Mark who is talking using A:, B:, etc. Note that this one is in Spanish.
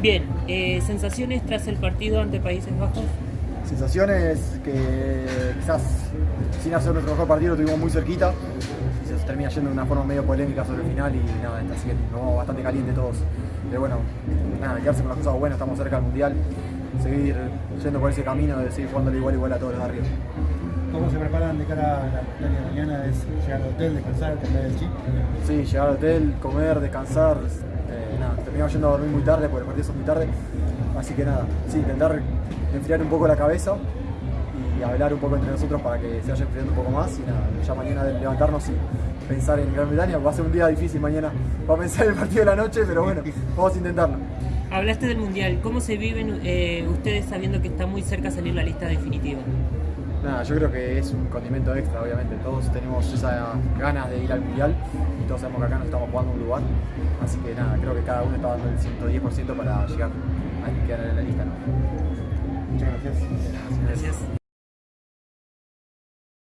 A: Bien, eh, sensaciones tras el partido ante Países Bajos.
B: Sensaciones que quizás sin hacer nuestro mejor partido lo tuvimos muy cerquita y se termina yendo de una forma medio polémica sobre el final y nada, así que bastante caliente todos. Pero bueno, nada, quedarse con las cosas buenas, estamos cerca del mundial, seguir yendo por ese camino de seguir jugando igual igual a todos los de arriba.
C: ¿Cómo se preparan de cara a la de mañana? ¿Es llegar al hotel, descansar, cambiar el chip?
B: Sí, llegar al hotel, comer, descansar, terminamos yendo a dormir muy tarde porque el partido es muy tarde, así que nada, sí, intentar enfriar un poco la cabeza y hablar un poco entre nosotros para que se vaya enfriando un poco más y nada, ya mañana levantarnos y pensar en Gran Bretaña, va a ser un día difícil mañana para pensar en el partido de la noche, pero bueno, vamos a intentarlo.
A: Hablaste del Mundial, ¿cómo se viven eh, ustedes sabiendo que está muy cerca salir la lista definitiva?
B: Nada, yo creo que es un condimento extra, obviamente. Todos tenemos esas ganas de ir al mundial y todos sabemos que acá no estamos jugando un lugar. Así que nada, creo que cada uno está dando el 110% para llegar a quedar en la lista.
C: Muchas gracias.
A: Gracias.